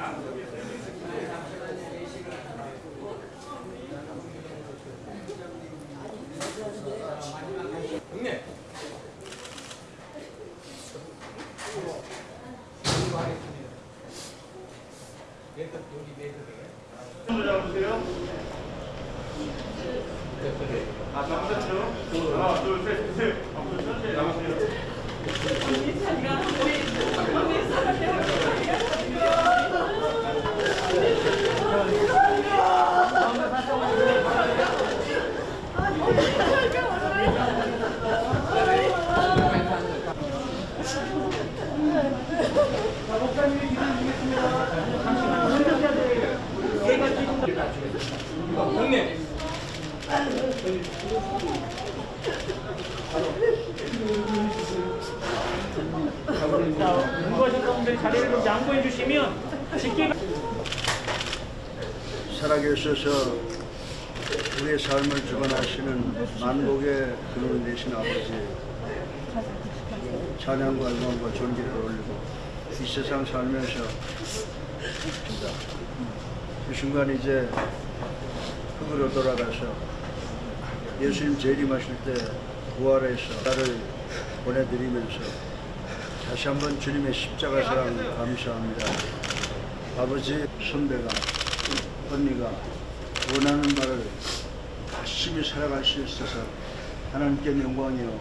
잡으세요. 하나 둘셋 살아계셔서 우리의 삶을 주관하시는 만복의 근원 되신 아버지 찬양과 영광과 존귀를 올리고 이 세상 살면서 이 순간 이제 흙으로 돌아가서 예수님 재림하실 때 부활해서 나를 보내드리면서 다시 한번 주님의 십자가 사랑 감사합니다. 아버지 선배가 언니가 원하는 말을 열심히 살아갈 수 있어서 하나님께 영광이요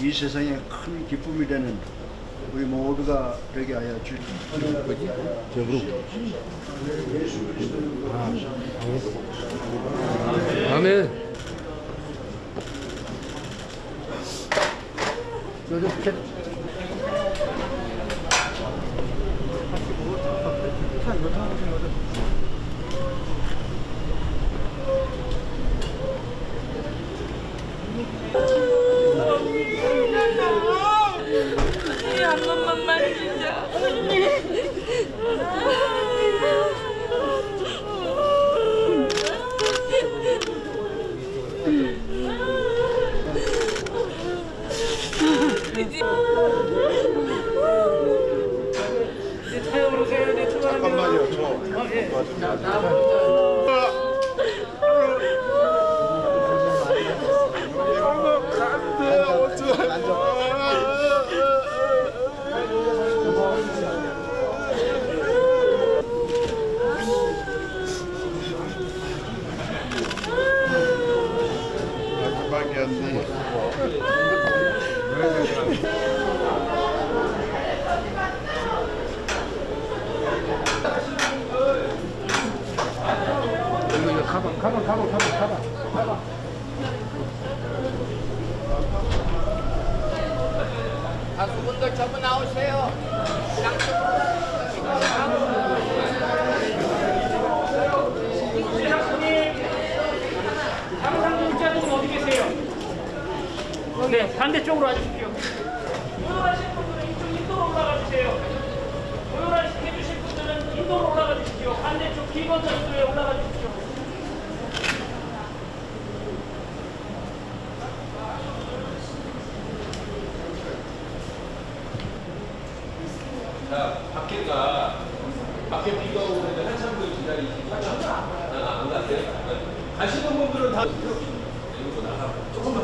이 세상에 큰 기쁨이 되는 우리 모두가 되게 하여 주시옵소서. 예수 그리스도를 아멘. 한 번만 만지자. 이제 타협으로. 네, 출발합니다. 잠깐만요, 저. 어, 예. 가방, 가방, 가방, 가방, 가방. 가수분들 전부 나오세요. 회장님, 당상공자분 어디 계세요? 네, 반대쪽으로 와주십시오. 모여하실 분들은 이쪽 인도로 올라가 주세요. 모여하시게 해주실 분들은 인도로 올라가 주십시오. 반대쪽 기본 전도에 올라가 주십시오. 자, 밖에가 밖에 비가 오는데 한참 그 기다리시고 안 가세요? 가시는 분들은 다 이러고 나가 조금만